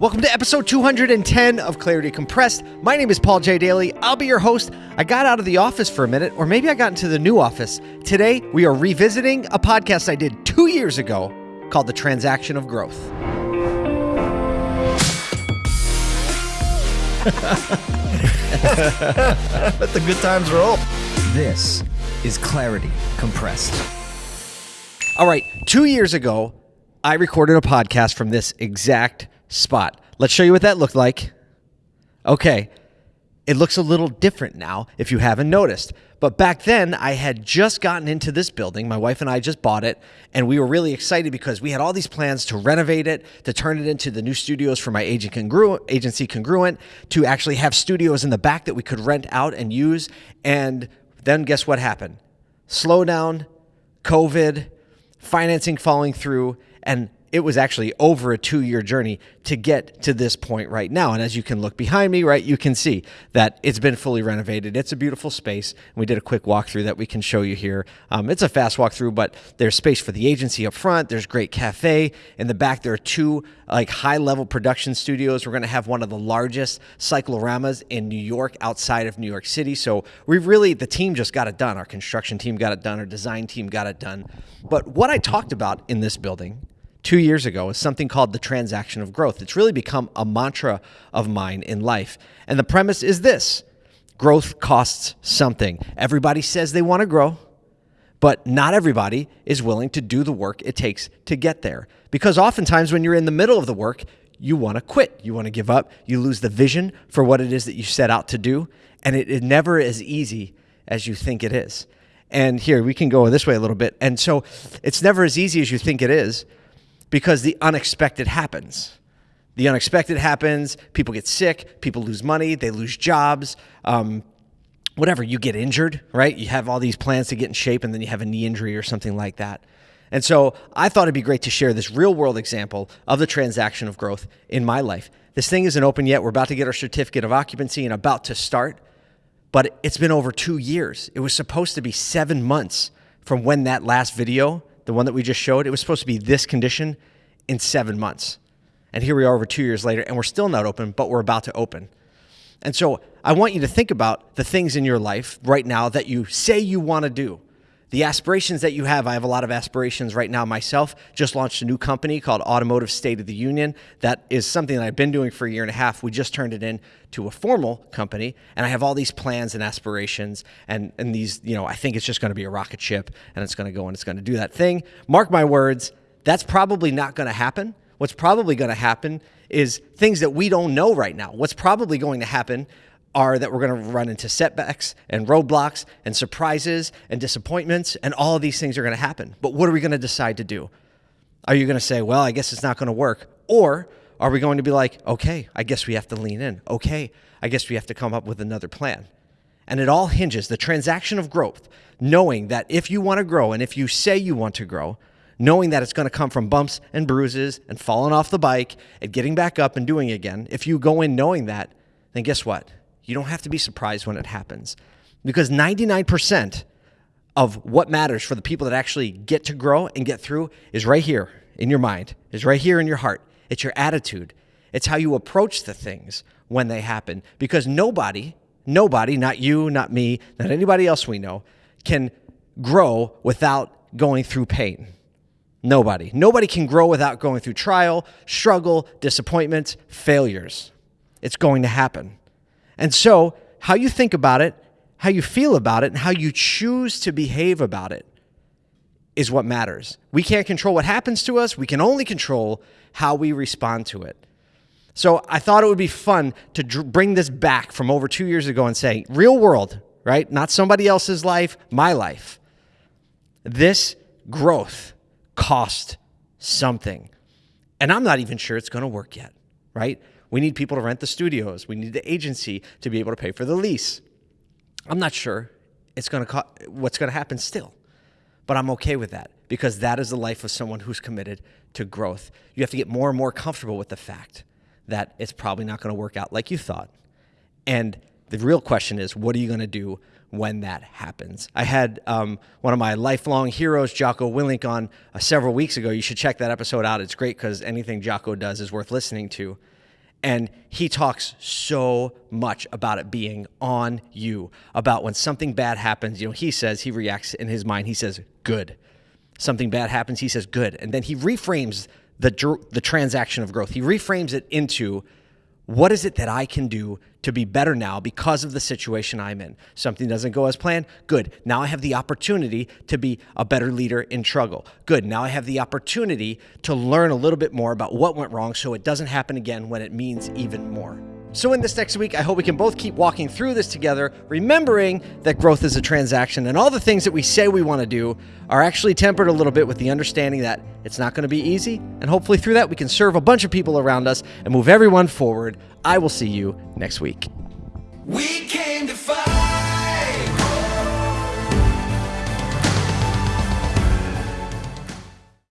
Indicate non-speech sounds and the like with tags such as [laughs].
Welcome to episode 210 of Clarity Compressed. My name is Paul J. Daly. I'll be your host. I got out of the office for a minute, or maybe I got into the new office. Today, we are revisiting a podcast I did two years ago called The Transaction of Growth. [laughs] Let the good times roll. This is Clarity Compressed. All right, two years ago, I recorded a podcast from this exact spot. Let's show you what that looked like. Okay, it looks a little different now if you haven't noticed. But back then, I had just gotten into this building. My wife and I just bought it, and we were really excited because we had all these plans to renovate it, to turn it into the new studios for my agent congruent, agency Congruent, to actually have studios in the back that we could rent out and use. And then guess what happened? Slowdown, COVID, financing falling through, and it was actually over a two year journey to get to this point right now. And as you can look behind me, right, you can see that it's been fully renovated. It's a beautiful space. And we did a quick walkthrough that we can show you here. Um, it's a fast walkthrough, but there's space for the agency up front. There's great cafe in the back. There are two like high level production studios. We're going to have one of the largest cycloramas in New York outside of New York City. So we really, the team just got it done. Our construction team got it done. Our design team got it done. But what I talked about in this building two years ago is something called the transaction of growth. It's really become a mantra of mine in life. And the premise is this growth costs something. Everybody says they want to grow, but not everybody is willing to do the work it takes to get there. Because oftentimes, when you're in the middle of the work, you want to quit, you want to give up, you lose the vision for what it is that you set out to do, and it is never as easy as you think it is. And here, we can go this way a little bit. And so, it's never as easy as you think it is because the unexpected happens. The unexpected happens. People get sick. People lose money. They lose jobs. Um, whatever. You get injured, right? You have all these plans to get in shape, and then you have a knee injury or something like that. And so I thought it'd be great to share this real world example of the transaction of growth in my life. This thing isn't open yet. We're about to get our certificate of occupancy and about to start, but it's been over two years. It was supposed to be seven months from when that last video the one that we just showed, it was supposed to be this condition in seven months. And here we are over two years later, and we're still not open, but we're about to open. And so I want you to think about the things in your life right now that you say you want to do the aspirations that you have. I have a lot of aspirations right now myself. Just launched a new company called Automotive State of the Union. That is something that I've been doing for a year and a half. We just turned it into a formal company, and I have all these plans and aspirations. And, and these, you know, I think it's just going to be a rocket ship and it's going to go and it's going to do that thing. Mark my words, that's probably not going to happen. What's probably going to happen is things that we don't know right now. What's probably going to happen are that we're going to run into setbacks and roadblocks and surprises and disappointments, and all of these things are going to happen. But what are we going to decide to do? Are you going to say, well, I guess it's not going to work? Or are we going to be like, okay, I guess we have to lean in. Okay, I guess we have to come up with another plan. And it all hinges the transaction of growth, knowing that if you want to grow and if you say you want to grow, knowing that it's going to come from bumps and bruises and falling off the bike and getting back up and doing it again. If you go in knowing that, then guess what? You don't have to be surprised when it happens because 99% of what matters for the people that actually get to grow and get through is right here in your mind, is right here in your heart. It's your attitude. It's how you approach the things when they happen because nobody, nobody, not you, not me, not anybody else we know, can grow without going through pain. Nobody. Nobody can grow without going through trial, struggle, disappointments, failures. It's going to happen. And so, how you think about it, how you feel about it, and how you choose to behave about it is what matters. We can't control what happens to us, we can only control how we respond to it. So, I thought it would be fun to dr- bring this back from over two years ago and say, real world, right? Not somebody else's life, my life. This growth cost something. And I'm not even sure it's going to work yet, right? We need people to rent the studios. We need the agency to be able to pay for the lease. I'm not sure it's going to co- what's going to happen still. But I'm okay with that because that is the life of someone who's committed to growth. You have to get more and more comfortable with the fact that it's probably not going to work out like you thought. And the real question is, what are you going to do when that happens? I had um, one of my lifelong heroes, Jocko Willink, on uh, several weeks ago. You should check that episode out. It's great because anything Jocko does is worth listening to. And he talks so much about it being on you, about when something bad happens. You know, he says, he reacts in his mind, he says, good. Something bad happens, he says, good. And then he reframes the, the transaction of growth. He reframes it into, what is it that I can do to be better now because of the situation I'm in? Something doesn't go as planned. Good. Now I have the opportunity to be a better leader in struggle. Good. Now I have the opportunity to learn a little bit more about what went wrong so it doesn't happen again when it means even more. So, in this next week, I hope we can both keep walking through this together, remembering that growth is a transaction and all the things that we say we want to do are actually tempered a little bit with the understanding that it's not going to be easy. And hopefully, through that, we can serve a bunch of people around us and move everyone forward. I will see you next week. We came to fight.